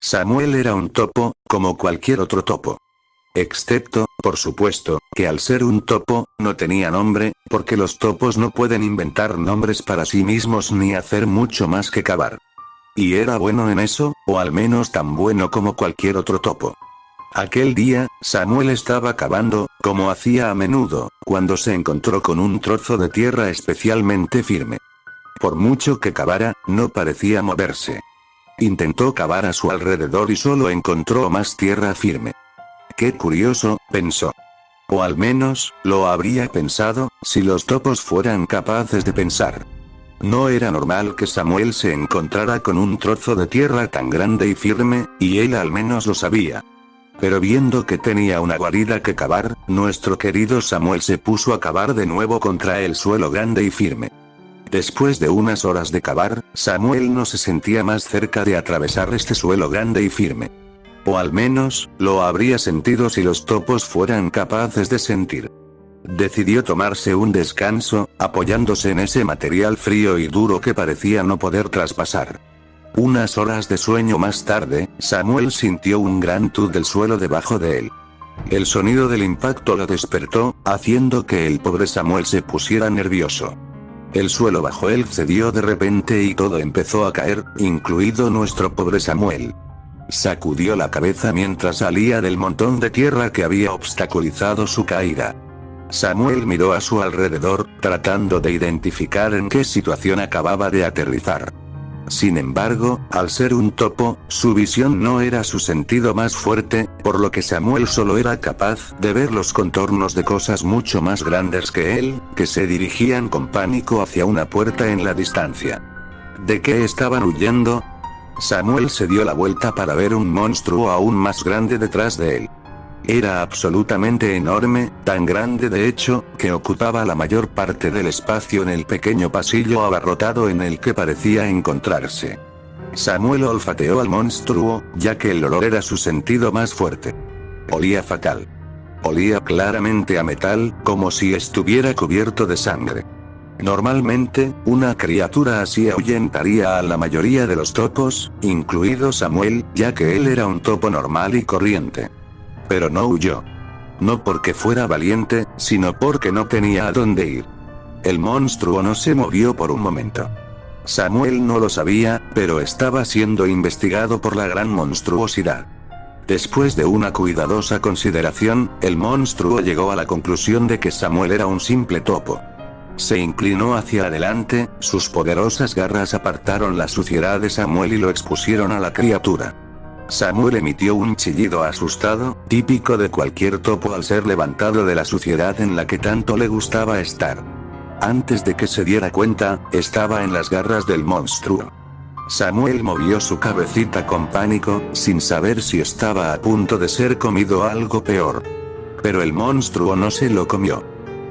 Samuel era un topo, como cualquier otro topo. Excepto, por supuesto, que al ser un topo, no tenía nombre, porque los topos no pueden inventar nombres para sí mismos ni hacer mucho más que cavar. Y era bueno en eso, o al menos tan bueno como cualquier otro topo. Aquel día, Samuel estaba cavando, como hacía a menudo, cuando se encontró con un trozo de tierra especialmente firme. Por mucho que cavara, no parecía moverse. Intentó cavar a su alrededor y solo encontró más tierra firme. Qué curioso, pensó. O al menos, lo habría pensado, si los topos fueran capaces de pensar. No era normal que Samuel se encontrara con un trozo de tierra tan grande y firme, y él al menos lo sabía. Pero viendo que tenía una guarida que cavar, nuestro querido Samuel se puso a cavar de nuevo contra el suelo grande y firme. Después de unas horas de cavar, Samuel no se sentía más cerca de atravesar este suelo grande y firme. O al menos, lo habría sentido si los topos fueran capaces de sentir. Decidió tomarse un descanso, apoyándose en ese material frío y duro que parecía no poder traspasar. Unas horas de sueño más tarde, Samuel sintió un gran tud del suelo debajo de él. El sonido del impacto lo despertó, haciendo que el pobre Samuel se pusiera nervioso. El suelo bajo él cedió de repente y todo empezó a caer, incluido nuestro pobre Samuel. Sacudió la cabeza mientras salía del montón de tierra que había obstaculizado su caída. Samuel miró a su alrededor, tratando de identificar en qué situación acababa de aterrizar. Sin embargo, al ser un topo, su visión no era su sentido más fuerte, por lo que Samuel solo era capaz de ver los contornos de cosas mucho más grandes que él, que se dirigían con pánico hacia una puerta en la distancia. ¿De qué estaban huyendo? Samuel se dio la vuelta para ver un monstruo aún más grande detrás de él. Era absolutamente enorme, tan grande de hecho, que ocupaba la mayor parte del espacio en el pequeño pasillo abarrotado en el que parecía encontrarse. Samuel olfateó al monstruo, ya que el olor era su sentido más fuerte. Olía fatal. Olía claramente a metal, como si estuviera cubierto de sangre. Normalmente, una criatura así ahuyentaría a la mayoría de los topos, incluido Samuel, ya que él era un topo normal y corriente. Pero no huyó. No porque fuera valiente, sino porque no tenía a dónde ir. El monstruo no se movió por un momento. Samuel no lo sabía, pero estaba siendo investigado por la gran monstruosidad. Después de una cuidadosa consideración, el monstruo llegó a la conclusión de que Samuel era un simple topo. Se inclinó hacia adelante, sus poderosas garras apartaron la suciedad de Samuel y lo expusieron a la criatura. Samuel emitió un chillido asustado, típico de cualquier topo al ser levantado de la suciedad en la que tanto le gustaba estar. Antes de que se diera cuenta, estaba en las garras del monstruo. Samuel movió su cabecita con pánico, sin saber si estaba a punto de ser comido algo peor. Pero el monstruo no se lo comió.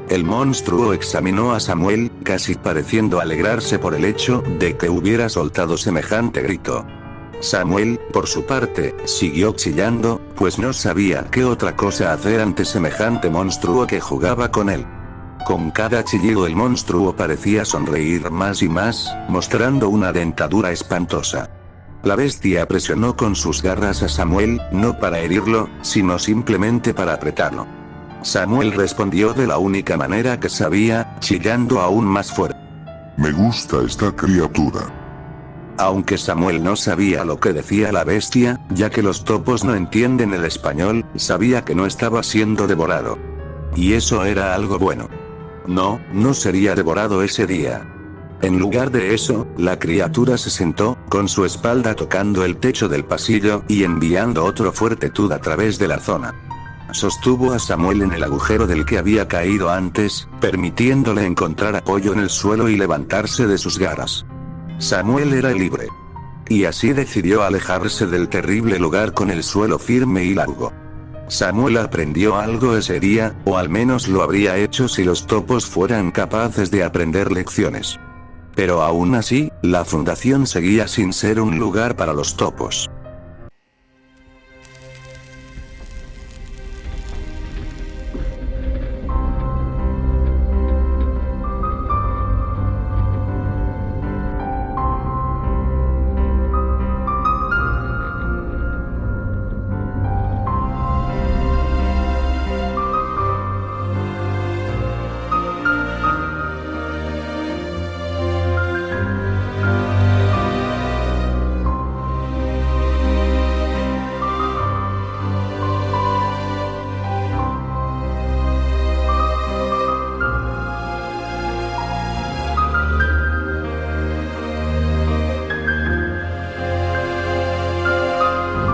El monstruo examinó a Samuel, casi pareciendo alegrarse por el hecho de que hubiera soltado semejante grito. Samuel, por su parte, siguió chillando, pues no sabía qué otra cosa hacer ante semejante monstruo que jugaba con él. Con cada chillido el monstruo parecía sonreír más y más, mostrando una dentadura espantosa. La bestia presionó con sus garras a Samuel, no para herirlo, sino simplemente para apretarlo. Samuel respondió de la única manera que sabía, chillando aún más fuerte. Me gusta esta criatura. Aunque Samuel no sabía lo que decía la bestia, ya que los topos no entienden el español, sabía que no estaba siendo devorado. Y eso era algo bueno. No, no sería devorado ese día. En lugar de eso, la criatura se sentó, con su espalda tocando el techo del pasillo, y enviando otro fuerte tud a través de la zona. Sostuvo a Samuel en el agujero del que había caído antes, permitiéndole encontrar apoyo en el suelo y levantarse de sus garras. Samuel era libre. Y así decidió alejarse del terrible lugar con el suelo firme y largo. Samuel aprendió algo ese día, o al menos lo habría hecho si los topos fueran capaces de aprender lecciones. Pero aún así, la fundación seguía sin ser un lugar para los topos.